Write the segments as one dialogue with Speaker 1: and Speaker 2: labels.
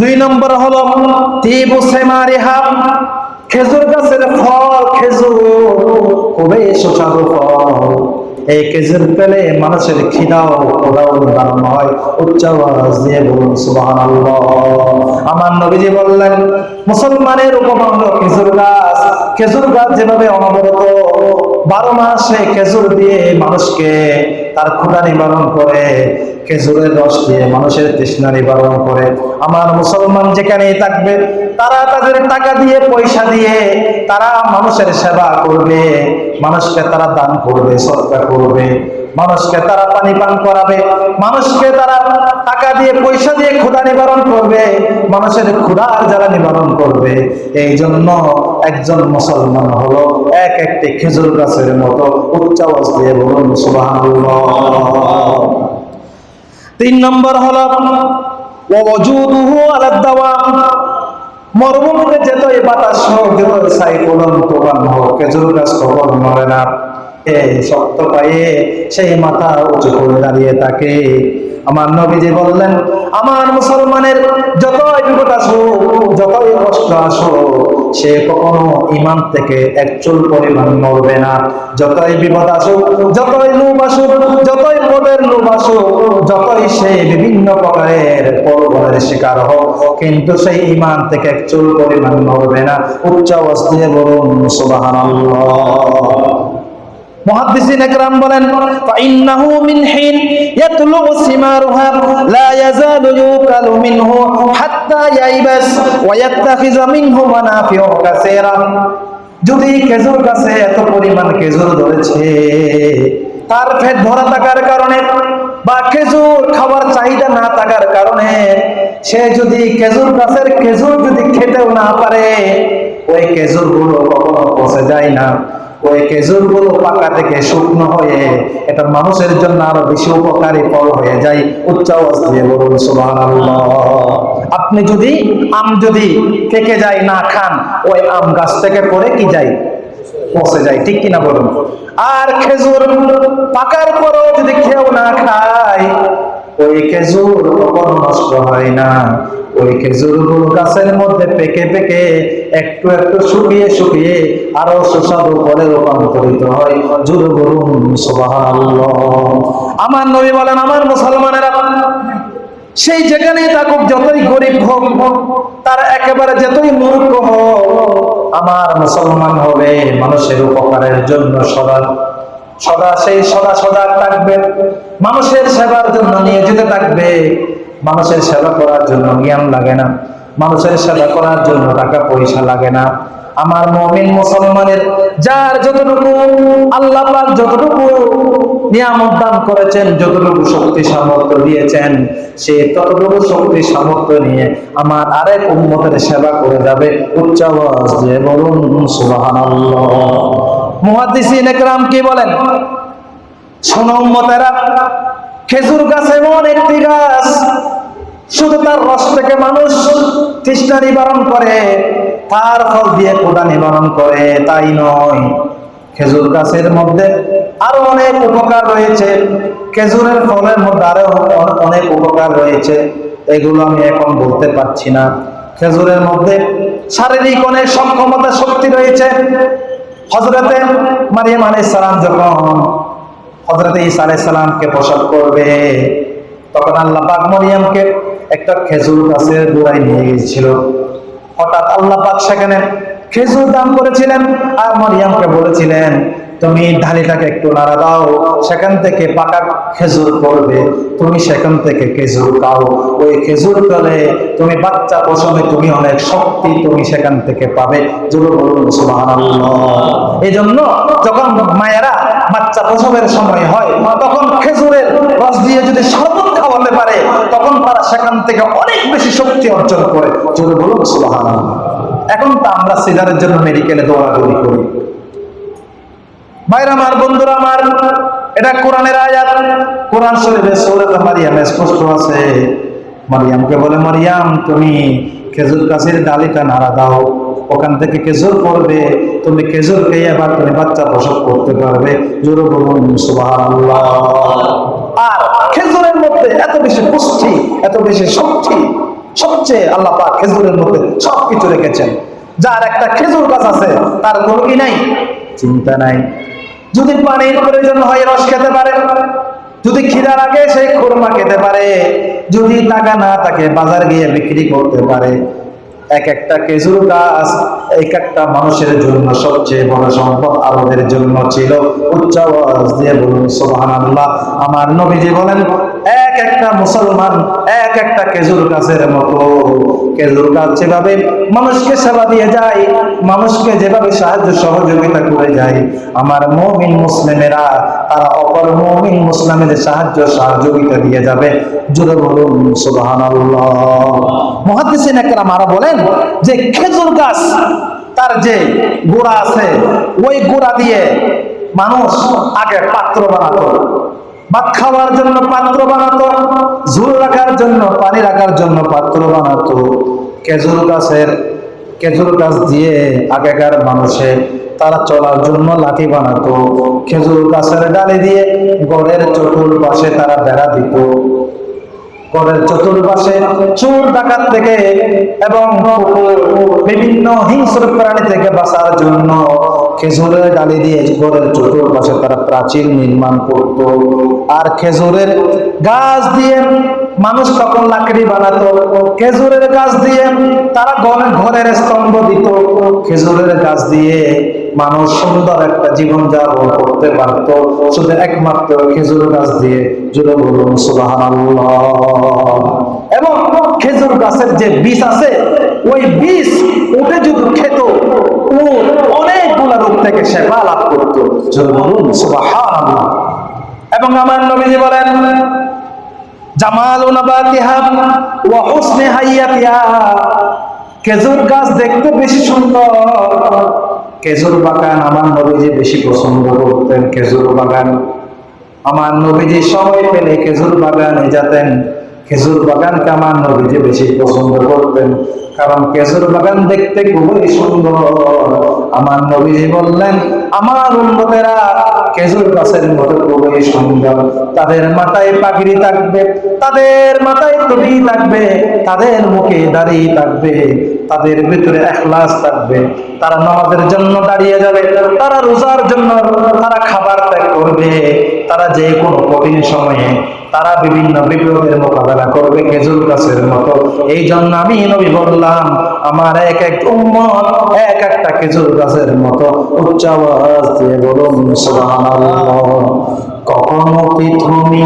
Speaker 1: দুই নম্বর হলো, তিবু সেমারিহা খেজুর গাছের ফল, খেজুর খুবই সুস্বাদু ফল। এই খেজুর পেলে মানুষের খিদাও খোদাও নিবারণ হয়, উচ্চ আওয়াজ দিয়ে বলুন, সুবহানাল্লাহ। আমার নবীজি বললেন, মুসলমানের উপমা হলো খেজুর গাছ খেজুর গাছ যেভাবে অনবরত বারো মাসে খেজুর দিয়ে মানুষকে তার ক্ষুধা নিবারণ করে, খেজুরের রস দিয়ে মানুষের তৃষ্ণা নিবারণ করে। আমার মুসলমান যেখানেই থাকবে, তারা তাদের টাকা দিয়ে, পয়সা দিয়ে, তারা মানুষের সেবা করবে, মানুষকে তারা দান করবে, সৎকার করবে। মানুষকে তারা পানি পান করাবে, মানুষকে তারা টাকা দিয়ে, পয়সা দিয়ে ক্ষুধা নিবারণ করবে, মানুষের ক্ষুধার যারা নিবারণ করবে। এই জন্য একজন মুসলমান হলো এক একটি খেজুর গাছের মতো উচ্চ আওয়াজ দিয়ে বলুন, সুবহানাল্লাহ। তিন নম্বর হলো মরুভূমিতে যেত এই বাতাস হোক যেত সাইক্লোন তুফান হোক, খেজুর গাছ কখন মরে না? শক্ত পায়ে সেই মাথা উঁচু করে দাঁড়িয়ে থাকে আমার নবীজি বললেন, আমার মুসলমানের যতই বিপদ আসুক, যতই কষ্ট আসুক, সে কখনো ইমান থেকে এক চুল পরিমাণ মরবে না। যতই বিপদ আসুক, যতই লোভ আসুক, যতই পদের লোভ আসুক, যতই সে বিভিন্ন প্রকারের পরবরের শিকার হোক, কিন্তু সেই ইমান থেকে এক চুল পরিমাণ মরবে না। উচ্চ অবস্থায় বলুন, সুবহানাল্লাহ। মুহাদ্দিসিন বলেন যদি খেজুর গাছে এত পরিমাণ খেজুর ধরেছে, তার পেট ভরা থাকার কারণে বা খেজুর খাবার চাহিদা না থাকার কারণে সে যদি খেজুর গাছের খেজুর যদি খেতেও না পারে, ওই খেজুরগুলো কখনো পচে যায় না। ওই খেজুরগুলো পাকা থেকে শুকনো হয়ে এটা মানুষের জন্য আরও বেশি উপকারী ফল হয়ে যায়। উচ্চ দিয়ে বলুন, সুবহানাল্লাহ। আপনি যদি আম যদি থেকে যায় না খান, ওই আম গাছ থেকে পড়ে কি যায়? পচে যায়, ঠিক কিনা বলুন? আর খেজুর পাকার পরেও যদি কেউ না খায় ওই খেজুর কখনো নষ্ট হয় না। ওই খেজুরগুলো গাছের মধ্যে পেকে পেকে একটু একটু শুকিয়ে শুকিয়ে আরও সুস্বাদু ফলে রূপান্তরিত হয়। বলুন আমার নবী বলেন, আমার মুসলমানেরা সেই যেখানেই থাকুক, যতই গরিব হোক, তার একেবারে যতই মূর্খ হোক, আমার মুসলমান হবে, মানুষের উপকারের জন্য সদা সদা সেই সদা সদা থাকবে। মানুষের সেবার জন্য নিয়ে যেতে থাকবে। মানুষের সেবা করার জন্য জ্ঞান লাগে না। মানুষের সেবা করার জন্য টাকা পয়সা লাগে না। আমার মমিন মুসলমানের যার যতটুকু আল্লাহ যতটুকু নিয়ামত দান করেছেন, যতটুকু শক্তি সামর্থ্য দিয়েছেন, সে ততটুকু শক্তি সামর্থ্য নিয়ে আমার আরেক উন্মতের সেবা করে যাবে। উচ্চ আওয়াজ দিয়ে বলুন, সুবহানাল্লাহ। মুহাদ্দিসিন একরাম কি বলেন? শোনো খেজুর গাছ এমন একটি গাছ শুধু তার রস থেকে মানুষ তৃষ্ণা নিবারণ করে, তার ফল দিয়ে কোটা নিবারণ করে, তাই নয়। খেজুর গাছের মধ্যে আরও অনেক উপকার রয়েছে। খেজুরের ফলের মধ্যে আরও অনেক উপকার রয়েছে। এগুলো আমি এখন বলতে পারছি না। খেজুরের মধ্যে শারীরিক অনেক সক্ষমতা শক্তি রয়েছে। হজরতে মারিয়াম আলাইসালাম সালাম যখন হজরতে ঈসা আলাইসালামকে সালামকে প্রসব করবে, তখন আল্লাহ পাক মরিয়ামকে একটা খেজুর গাছের গোড়ায় নিয়ে গিয়েছিল। হঠাৎ আল্লাহ পাক সেখানে খেজুর দান করেছিলেন আর মরিয়ামকে বলেছিলেন তুমি ঢালিটাকে একটু নাড়া দাও, সেখান থেকে পাকা খেজুর পড়বে। তুমি সেখান থেকে খেজুর খাও। ওই খেজুর ফলে তুমি বাচ্চা প্রসবে তুমি অনেক শক্তি তুমি সেখান থেকে পাবে। এই জন্য যখন মায়েরা বাচ্চা প্রসবের সময় হয়, তখন খেজুরের রস দিয়ে যদি শরবত খাওয়াতে পারে, তখন তারা সেখান থেকে অনেক বেশি শক্তি অর্জন করে। জোরে বলুন, সুবহানাল্লাহ। এখন তো আমরা সিজারের জন্য মেডিকেলে দৌড়াদৌড়ি করি। ভাইরা আমার বন্ধুরা আমার, এটা কোরআনের আয়াত। কোরআন শরীফে সূরাত মারিয়াম স্পষ্ট আছে। মারিয়ামকে বলে, মারিয়াম, তুমি খেজুর গাছের ডালিটা নাড়া দাও। ওখান থেকে খেজুর পড়বে। তুমি খেজুর খেয়ে আবার তুমি বাচ্চা প্রসব করতে পারবে। জোরে বলুন আর খেজুরের মধ্যে এত বেশি পুষ্টি, এত বেশি শক্তি, সবচেয়ে আল্লাহ পাক খেজুরের মধ্যে সবকিছু রেখেছেন। যার একটা খেজুর গাছ আছে, তার কোনো কি নাই, চিন্তা নাই। যদি পানির প্রয়োজন হয় রস খেতে পারে, যদি খিদা রাখে সেই খোরমা খেতে পারে, যদি টাকা না থাকে বাজার গিয়ে বিক্রি করতে পারে। এক একটা খেজুর গাছ এক একটা মানুষের জন্য সবচেয়ে বড় সম্পদ আমাদের জন্য ছিল। উচ্চ দিয়ে বলুন, সুবহানাল্লাহ। আমার নবীজি বলেন, এক একটা মুসলমান এক একটা খেজুর গাছের মতো। খেজুর গাছ যেভাবে মানুষকে সেবা দিয়ে যায়, মানুষকে যেভাবে সাহায্য সহযোগিতা করে যায়, আমার মমিন মুসলিমেরা তারা অপর মমিন মুসলিমের সাহায্য সহযোগিতা দিয়ে যাবে। জুড়ে বলুন, সুবহানাল্লাহ। মহাদিসিন একরাম বলেন যে, খেজুর গাছ, তার যে গোড়া আছে, ওই গোড়া দিয়ে মানুষ আগে পাত্র বানাতো। ভাত খাওয়ার জন্য পাত্র বানাতো, ঝুল রাখার জন্য, পানি রাখার জন্য পাত্র বানাতো। খেজুর গাছের খেজুর গাছ দিয়ে আগেকার মানুষের তারা চলার জন্য লাঠি বানাতো। খেজুর গাছের ডালে দিয়ে গড়ের চতুর পাশে তারা বেড়া দিত। ঘরের চতুর্পাশে চোর ডাকাত থেকে এবং বিভিন্ন হিংস্র প্রাণী থেকে বাঁচার জন্য খেজুরের ডালি দিয়ে ঘরের চতুর্পাশে তারা প্রাচীর নির্মাণ করত। আর খেজুরের গাছ দিয়ে মানুষ তখন লাকড়ি বানাতো খেজুরের গাছ দিয়ে তারা ঘরের স্তম্ভ দিত। খেজুরের গাছ দিয়ে মানুষ সুন্দর একটা জীবন যাপন করতে পারত। শুধু একমাত্র খেজুর গাছ দিয়ে। জুড়ে বলুন এবং খেজুর গাছের যে বীজ আছে, ওই বীজ উঠে যদি খেত, ও অনেকগুলা রোগ থেকে সেবা লাভ করত। জুড়ে বলুন, সুবহানাল্লাহ। এবং আমার নবীজি বলেন জামাল ওয়া হুসনে হাইয়াতিহা। খেজুর গাছ দেখতে বেশি সুন্দর। খেজুর বাগান আমার নবীজি বেশি পছন্দ করতেন, খেজুর বাগান। আমার নবীজি সময় পেলে খেজুর বাগানে যেতেন। খেজুর বাগানকে আমার নবীজি বেশি পছন্দ করতেন। কারণ খেজুর বাগান দেখতে খুবই সুন্দর। আমার নবীজি বললেন, আমার উন্নতেরা খেজুর গাছের মতো খুবই সুন্দর। তাদের মাথায় পাগড়ি থাকবে, তাদের মাথায় টুপি থাকবে, তাদের মুখে দাঁড়িয়ে থাকবে, তাদের ভিতরে এখলাস থাকবে। তারা নামাজের জন্য দাঁড়িয়ে যাবে, তারা রোজার জন্য তারা খাবার ত্যাগ করবে, তারা যে কোনো কঠিন সময়ে তারা বিভিন্ন বিপদের মোকাবেলা করবে, খেজুর গাছের মতো। এই জন্য আমি নবী বললাম, আমার এক এক উম্মত এক একটা খেজুর গাছের মতো। উচ্চ আওয়াজ দিয়ে বলুন কখনো কি তুমি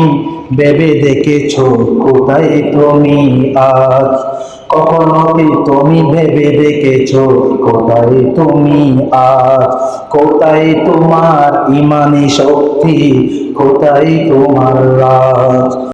Speaker 1: ভেবে দেখেছ, কোথায় তুমি আজ? কখনো কি তুমি ভেবে দেখেছ? কোথায় তুমি আজ? কোথায় তোমার ইমানি শক্তি? কোথায় তোমার রাজ?